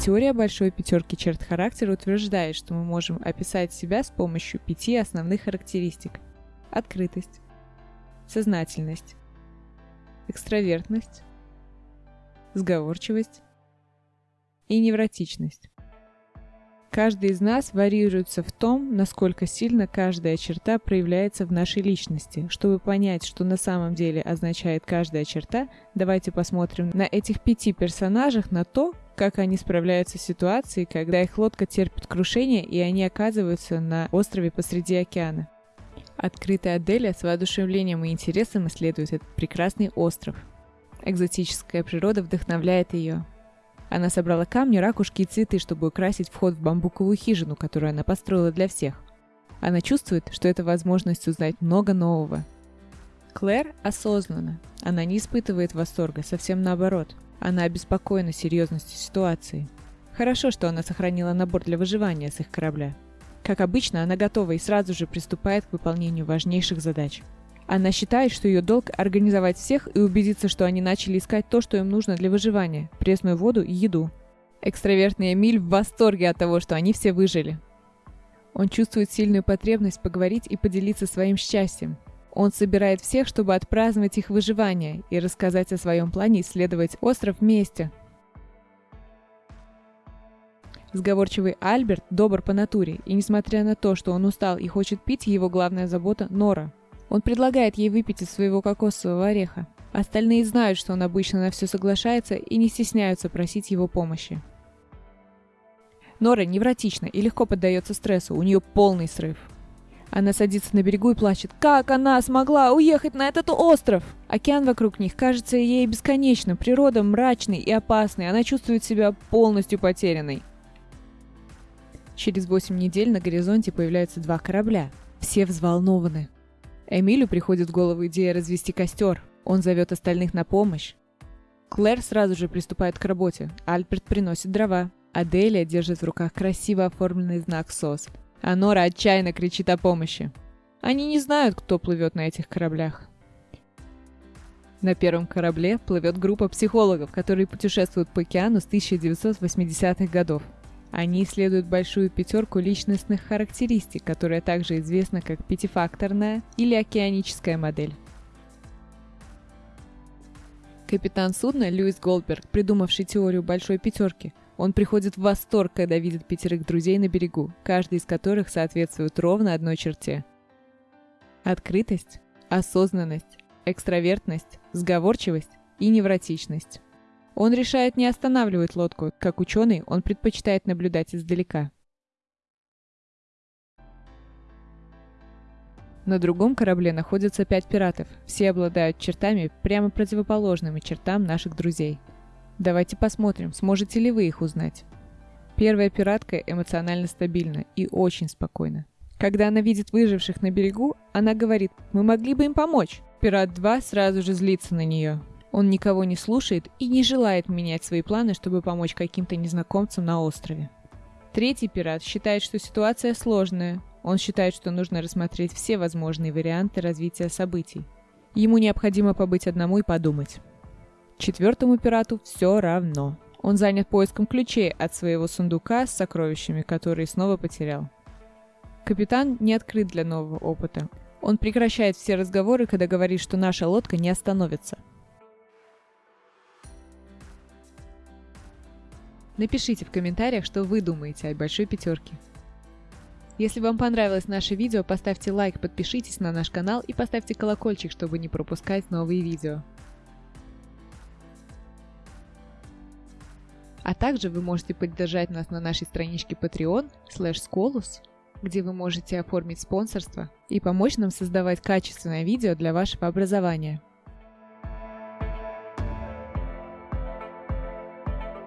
Теория большой пятерки черт характера утверждает, что мы можем описать себя с помощью пяти основных характеристик. Открытость, сознательность, экстравертность, сговорчивость и невротичность. Каждый из нас варьируется в том, насколько сильно каждая черта проявляется в нашей личности. Чтобы понять, что на самом деле означает каждая черта, давайте посмотрим на этих пяти персонажах на то, как они справляются с ситуацией, когда их лодка терпит крушение и они оказываются на острове посреди океана. Открытая Аделя с воодушевлением и интересом исследует этот прекрасный остров. Экзотическая природа вдохновляет ее. Она собрала камни, ракушки и цветы, чтобы украсить вход в бамбуковую хижину, которую она построила для всех. Она чувствует, что это возможность узнать много нового. Клэр осознанна. Она не испытывает восторга, совсем наоборот. Она обеспокоена серьезностью ситуации. Хорошо, что она сохранила набор для выживания с их корабля. Как обычно, она готова и сразу же приступает к выполнению важнейших задач – она считает, что ее долг – организовать всех и убедиться, что они начали искать то, что им нужно для выживания – пресную воду и еду. Экстравертный Эмиль в восторге от того, что они все выжили. Он чувствует сильную потребность поговорить и поделиться своим счастьем. Он собирает всех, чтобы отпраздновать их выживание и рассказать о своем плане исследовать остров вместе. Сговорчивый Альберт добр по натуре, и несмотря на то, что он устал и хочет пить, его главная забота – Нора – он предлагает ей выпить из своего кокосового ореха. Остальные знают, что он обычно на все соглашается и не стесняются просить его помощи. Нора невротична и легко поддается стрессу, у нее полный срыв. Она садится на берегу и плачет. Как она смогла уехать на этот остров? Океан вокруг них кажется ей бесконечным, природа мрачной и опасной, она чувствует себя полностью потерянной. Через 8 недель на горизонте появляются два корабля. Все взволнованы. Эмилю приходит в голову идея развести костер. Он зовет остальных на помощь. Клэр сразу же приступает к работе. Альберт приносит дрова. Аделия держит в руках красиво оформленный знак СОС. А Нора отчаянно кричит о помощи. Они не знают, кто плывет на этих кораблях. На первом корабле плывет группа психологов, которые путешествуют по океану с 1980-х годов. Они исследуют большую пятерку личностных характеристик, которая также известна как пятифакторная или океаническая модель. Капитан судна Льюис Голдберг, придумавший теорию большой пятерки, он приходит в восторг, когда видит пятерых друзей на берегу, каждый из которых соответствует ровно одной черте. Открытость, осознанность, экстравертность, сговорчивость и невротичность. Он решает не останавливать лодку. Как ученый, он предпочитает наблюдать издалека. На другом корабле находятся пять пиратов. Все обладают чертами, прямо противоположными чертам наших друзей. Давайте посмотрим, сможете ли вы их узнать. Первая пиратка эмоционально стабильна и очень спокойна. Когда она видит выживших на берегу, она говорит «Мы могли бы им помочь». Пират 2 сразу же злится на нее. Он никого не слушает и не желает менять свои планы, чтобы помочь каким-то незнакомцам на острове. Третий пират считает, что ситуация сложная. Он считает, что нужно рассмотреть все возможные варианты развития событий. Ему необходимо побыть одному и подумать. Четвертому пирату все равно. Он занят поиском ключей от своего сундука с сокровищами, которые снова потерял. Капитан не открыт для нового опыта. Он прекращает все разговоры, когда говорит, что наша лодка не остановится – Напишите в комментариях, что вы думаете о большой пятерке. Если вам понравилось наше видео, поставьте лайк, подпишитесь на наш канал и поставьте колокольчик, чтобы не пропускать новые видео. А также вы можете поддержать нас на нашей страничке Patreon Scolus, где вы можете оформить спонсорство и помочь нам создавать качественное видео для вашего образования.